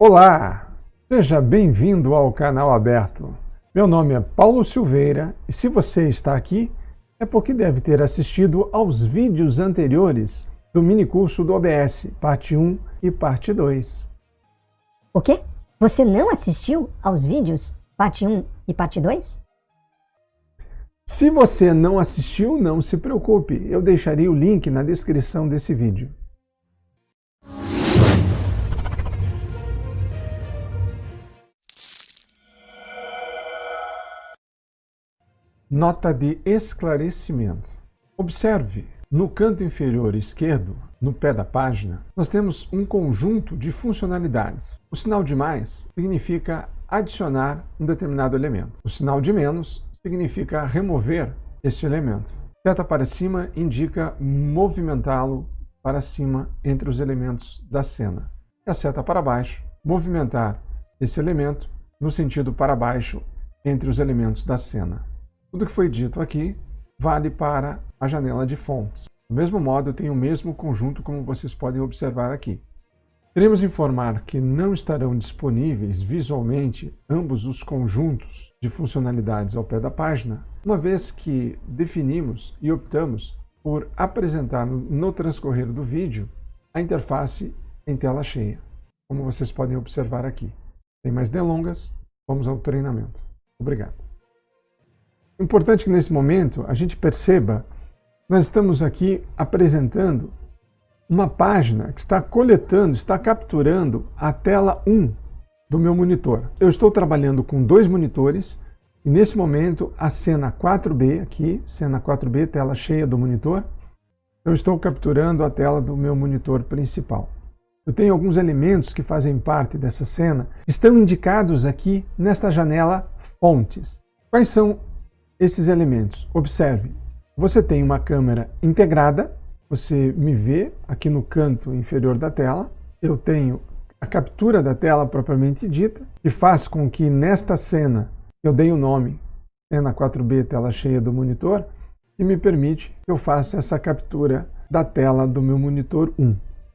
Olá, seja bem-vindo ao canal aberto. Meu nome é Paulo Silveira e se você está aqui é porque deve ter assistido aos vídeos anteriores do minicurso do OBS, parte 1 e parte 2. O quê? Você não assistiu aos vídeos parte 1 e parte 2? Se você não assistiu, não se preocupe, eu deixarei o link na descrição desse vídeo. Nota de esclarecimento. Observe, no canto inferior esquerdo, no pé da página, nós temos um conjunto de funcionalidades. O sinal de mais significa adicionar um determinado elemento. O sinal de menos significa remover este elemento. Seta para cima indica movimentá-lo para cima entre os elementos da cena. E a seta para baixo, movimentar esse elemento no sentido para baixo entre os elementos da cena. Tudo que foi dito aqui vale para a janela de fontes. Do mesmo modo, tenho o mesmo conjunto como vocês podem observar aqui. Queremos informar que não estarão disponíveis visualmente ambos os conjuntos de funcionalidades ao pé da página, uma vez que definimos e optamos por apresentar no transcorrer do vídeo a interface em tela cheia, como vocês podem observar aqui. Sem mais delongas, vamos ao treinamento. Obrigado. Importante que nesse momento a gente perceba, nós estamos aqui apresentando uma página que está coletando, está capturando a tela 1 do meu monitor. Eu estou trabalhando com dois monitores e nesse momento a cena 4B aqui, cena 4B, tela cheia do monitor, eu estou capturando a tela do meu monitor principal. Eu tenho alguns elementos que fazem parte dessa cena, estão indicados aqui nesta janela Fontes. Quais são esses elementos. Observe, você tem uma câmera integrada, você me vê aqui no canto inferior da tela, eu tenho a captura da tela propriamente dita, que faz com que nesta cena eu dei o nome, cena 4B, tela cheia do monitor, e me permite que eu faça essa captura da tela do meu monitor 1.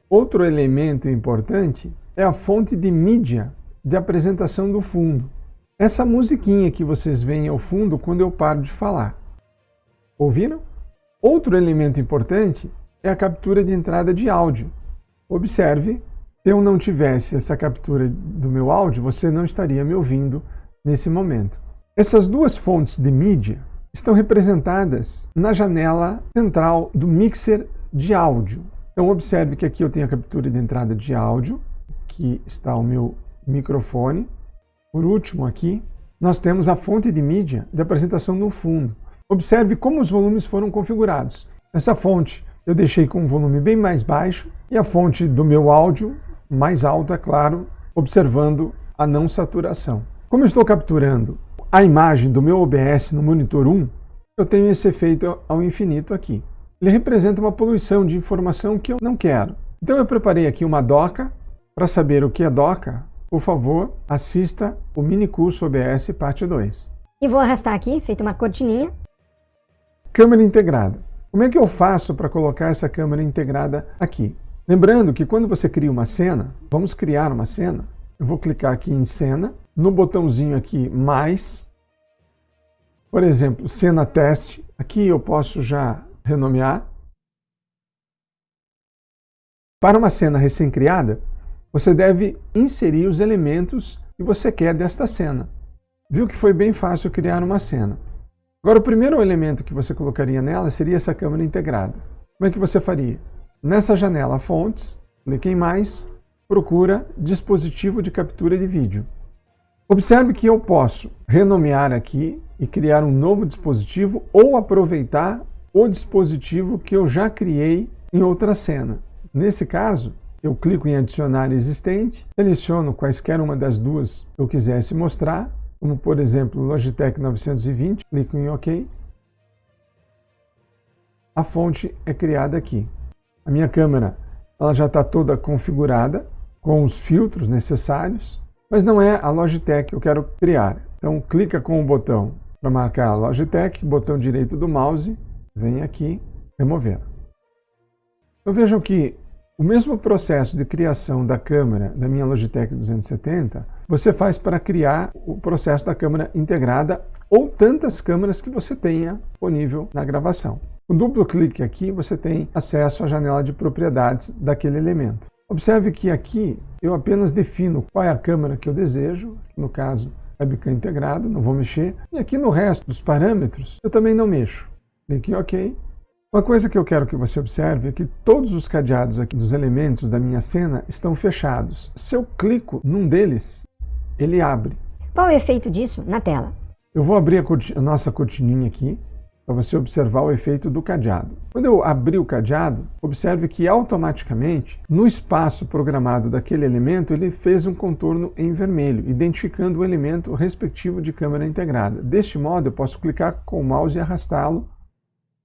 Outro elemento importante é a fonte de mídia de apresentação do fundo. Essa musiquinha que vocês veem ao fundo quando eu paro de falar. Ouviram? Outro elemento importante é a captura de entrada de áudio. Observe, se eu não tivesse essa captura do meu áudio, você não estaria me ouvindo nesse momento. Essas duas fontes de mídia estão representadas na janela central do mixer de áudio. Então observe que aqui eu tenho a captura de entrada de áudio, que está o meu microfone, por último aqui, nós temos a fonte de mídia de apresentação no fundo. Observe como os volumes foram configurados. Essa fonte eu deixei com um volume bem mais baixo e a fonte do meu áudio mais alta, é claro, observando a não saturação. Como estou capturando a imagem do meu OBS no monitor 1, eu tenho esse efeito ao infinito aqui. Ele representa uma poluição de informação que eu não quero. Então eu preparei aqui uma doca. Para saber o que é doca, por favor, assista o mini curso OBS parte 2. E vou arrastar aqui, feito uma cortininha. Câmera integrada. Como é que eu faço para colocar essa câmera integrada aqui? Lembrando que quando você cria uma cena, vamos criar uma cena, eu vou clicar aqui em cena, no botãozinho aqui mais, por exemplo, cena teste, aqui eu posso já renomear. Para uma cena recém-criada, você deve inserir os elementos que você quer desta cena. Viu que foi bem fácil criar uma cena. Agora, o primeiro elemento que você colocaria nela seria essa câmera integrada. Como é que você faria? Nessa janela Fontes, clique em Mais, procura Dispositivo de captura de vídeo. Observe que eu posso renomear aqui e criar um novo dispositivo ou aproveitar o dispositivo que eu já criei em outra cena. Nesse caso, eu clico em adicionar existente, seleciono quaisquer uma das duas que eu quisesse mostrar, como por exemplo Logitech 920, clico em OK. A fonte é criada aqui. A minha câmera ela já está toda configurada com os filtros necessários, mas não é a Logitech que eu quero criar. Então clica com o botão para marcar a Logitech, botão direito do mouse, vem aqui, remover. Então vejam que O mesmo processo de criação da câmera da minha Logitech 270, você faz para criar o processo da câmera integrada ou tantas câmeras que você tenha disponível na gravação. Com duplo clique aqui, você tem acesso à janela de propriedades daquele elemento. Observe que aqui eu apenas defino qual é a câmera que eu desejo, no caso webcam integrado, não vou mexer. E aqui no resto dos parâmetros eu também não mexo. Clique em OK uma coisa que eu quero que você observe é que todos os cadeados aqui dos elementos da minha cena estão fechados. Se eu clico num deles, ele abre. Qual é o efeito disso na tela? Eu vou abrir a, a nossa cortininha aqui para você observar o efeito do cadeado. Quando eu abrir o cadeado, observe que automaticamente, no espaço programado daquele elemento, ele fez um contorno em vermelho, identificando o elemento respectivo de câmera integrada. Deste modo, eu posso clicar com o mouse e arrastá-lo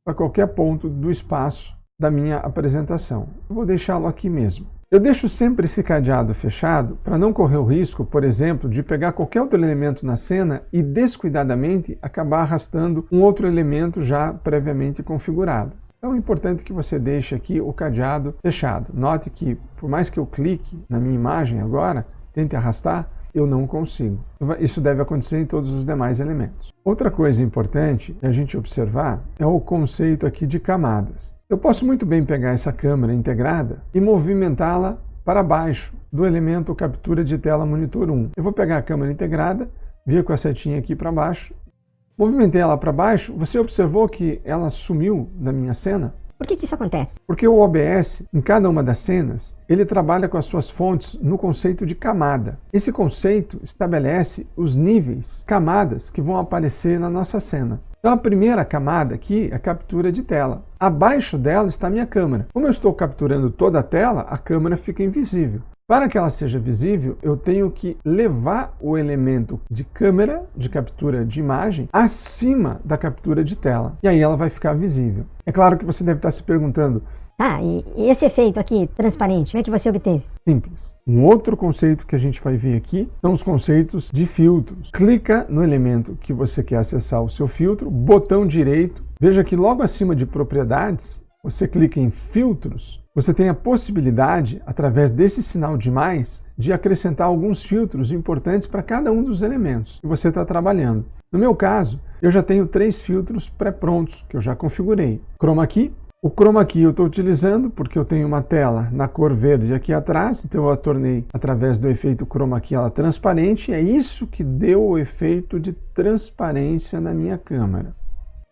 para qualquer ponto do espaço da minha apresentação. Vou deixá-lo aqui mesmo. Eu deixo sempre esse cadeado fechado para não correr o risco, por exemplo, de pegar qualquer outro elemento na cena e descuidadamente acabar arrastando um outro elemento já previamente configurado. Então é importante que você deixe aqui o cadeado fechado. Note que, por mais que eu clique na minha imagem agora, tente arrastar, eu não consigo. Isso deve acontecer em todos os demais elementos. Outra coisa importante a gente observar é o conceito aqui de camadas. Eu posso muito bem pegar essa câmera integrada e movimentá-la para baixo do elemento captura de tela monitor 1. Eu vou pegar a câmera integrada, vir com a setinha aqui para baixo, movimentei ela para baixo, você observou que ela sumiu da minha cena? Por que, que, isso acontece? Porque o OBS, em cada uma das cenas, ele trabalha com as suas fontes no conceito de camada. Esse conceito estabelece os níveis, camadas que vão aparecer na nossa cena. Então a primeira camada aqui é a captura de tela. Abaixo dela está a minha câmera. Como eu estou capturando toda a tela, a câmera fica invisível. Para que ela seja visível, eu tenho que levar o elemento de câmera, de captura de imagem, acima da captura de tela. E aí ela vai ficar visível. É claro que você deve estar se perguntando, ah, e esse efeito aqui, transparente, como é que você obteve? Simples. Um outro conceito que a gente vai ver aqui são os conceitos de filtros. Clica no elemento que você quer acessar o seu filtro, botão direito. Veja que logo acima de propriedades, você clica em filtros você tem a possibilidade, através desse sinal de mais, de acrescentar alguns filtros importantes para cada um dos elementos que você está trabalhando. No meu caso, eu já tenho três filtros pré-prontos, que eu já configurei. Chroma Key, o Chroma Key eu estou utilizando porque eu tenho uma tela na cor verde aqui atrás, então eu a tornei através do efeito Chroma Key ela transparente, e é isso que deu o efeito de transparência na minha câmera.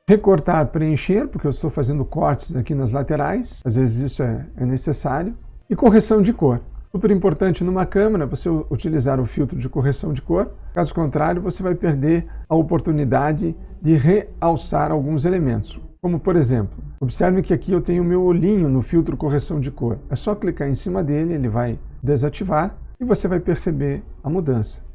Recortar, preencher, porque eu estou fazendo cortes aqui nas laterais, às vezes isso é, é necessário. E correção de cor. Super importante numa câmera você utilizar o filtro de correção de cor, caso contrário você vai perder a oportunidade de realçar alguns elementos. Como por exemplo, observe que aqui eu tenho o meu olhinho no filtro correção de cor. É só clicar em cima dele, ele vai desativar e você vai perceber a mudança.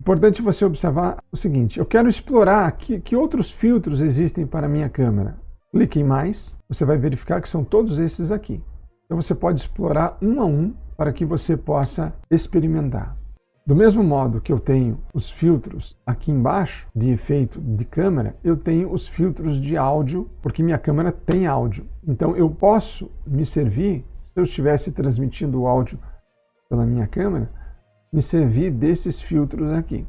Importante você observar o seguinte, eu quero explorar que, que outros filtros existem para a minha câmera. Clique em mais, você vai verificar que são todos esses aqui. Então você pode explorar um a um para que você possa experimentar. Do mesmo modo que eu tenho os filtros aqui embaixo de efeito de câmera, eu tenho os filtros de áudio, porque minha câmera tem áudio. Então eu posso me servir, se eu estivesse transmitindo o áudio pela minha câmera, me servir desses filtros aqui.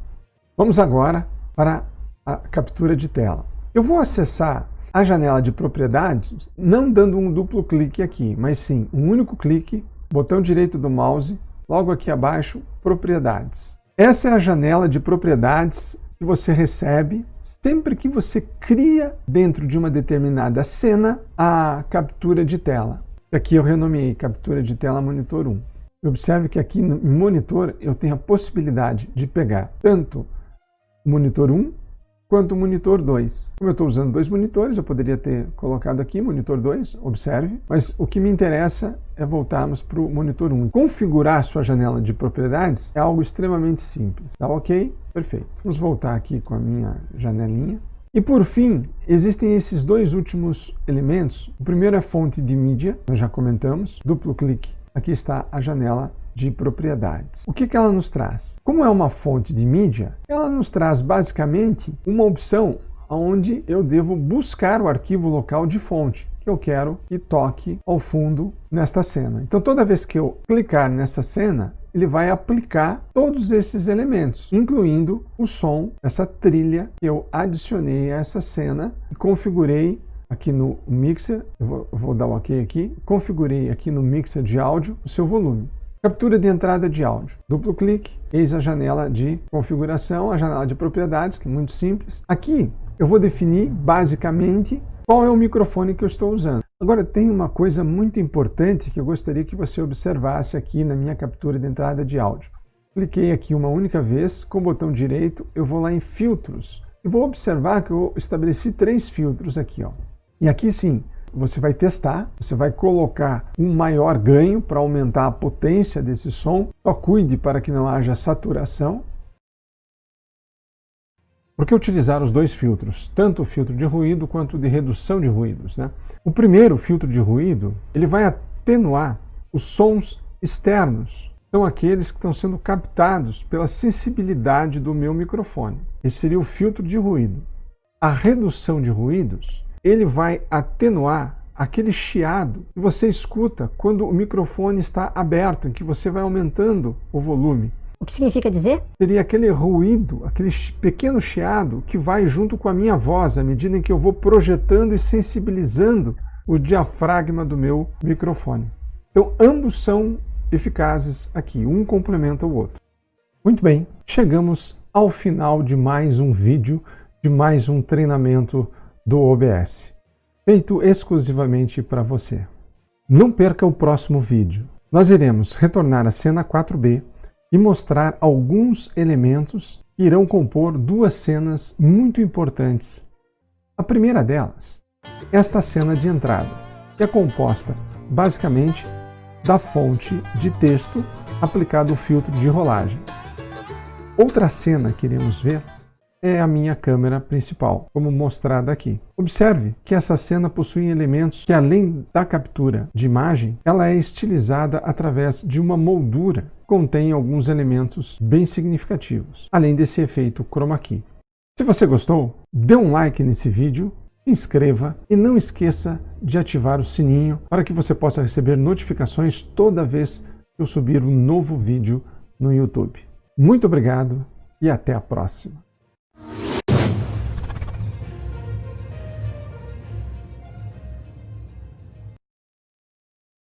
Vamos agora para a captura de tela. Eu vou acessar a janela de propriedades não dando um duplo clique aqui, mas sim um único clique, botão direito do mouse, logo aqui abaixo, propriedades. Essa é a janela de propriedades que você recebe sempre que você cria dentro de uma determinada cena a captura de tela. Aqui eu renomeei captura de tela monitor 1. Observe que aqui no monitor eu tenho a possibilidade de pegar tanto o monitor 1 quanto o monitor 2. Como eu estou usando dois monitores, eu poderia ter colocado aqui monitor 2, observe, mas o que me interessa é voltarmos para o monitor 1. Configurar sua janela de propriedades é algo extremamente simples. Tá ok? Perfeito. Vamos voltar aqui com a minha janelinha. E por fim, existem esses dois últimos elementos. O primeiro é fonte de mídia, nós já comentamos, duplo clique aqui está a janela de propriedades. O que, ela nos traz? Como é uma fonte de mídia, ela nos traz basicamente uma opção onde eu devo buscar o arquivo local de fonte, que eu quero que toque ao fundo nesta cena. Então toda vez que eu clicar nessa cena, ele vai aplicar todos esses elementos, incluindo o som, essa trilha que eu adicionei a essa cena e configurei aqui no mixer, eu vou, vou dar um OK aqui, configurei aqui no mixer de áudio o seu volume. Captura de entrada de áudio. Duplo clique, eis a janela de configuração, a janela de propriedades, que é muito simples. Aqui eu vou definir basicamente qual é o microfone que eu estou usando. Agora tem uma coisa muito importante que eu gostaria que você observasse aqui na minha captura de entrada de áudio. Cliquei aqui uma única vez, com o botão direito eu vou lá em filtros e vou observar que eu estabeleci três filtros aqui. Ó. E aqui sim, você vai testar, você vai colocar um maior ganho para aumentar a potência desse som. Só cuide para que não haja saturação. Por que utilizar os dois filtros? Tanto o filtro de ruído quanto o de redução de ruídos. Né? O primeiro filtro de ruído ele vai atenuar os sons externos. São aqueles que estão sendo captados pela sensibilidade do meu microfone. Esse seria o filtro de ruído. A redução de ruídos ele vai atenuar aquele chiado que você escuta quando o microfone está aberto, em que você vai aumentando o volume. O que significa dizer? Seria aquele ruído, aquele pequeno chiado que vai junto com a minha voz, à medida em que eu vou projetando e sensibilizando o diafragma do meu microfone. Então, ambos são eficazes aqui, um complementa o outro. Muito bem, chegamos ao final de mais um vídeo, de mais um treinamento do OBS, feito exclusivamente para você. Não perca o próximo vídeo. Nós iremos retornar à cena 4B e mostrar alguns elementos que irão compor duas cenas muito importantes. A primeira delas, esta cena de entrada, que é composta basicamente da fonte de texto aplicado o filtro de rolagem. Outra cena que iremos ver é a minha câmera principal, como mostrado aqui. Observe que essa cena possui elementos que, além da captura de imagem, ela é estilizada através de uma moldura que contém alguns elementos bem significativos, além desse efeito chroma key. Se você gostou, dê um like nesse vídeo, se inscreva e não esqueça de ativar o sininho para que você possa receber notificações toda vez que eu subir um novo vídeo no YouTube. Muito obrigado e até a próxima.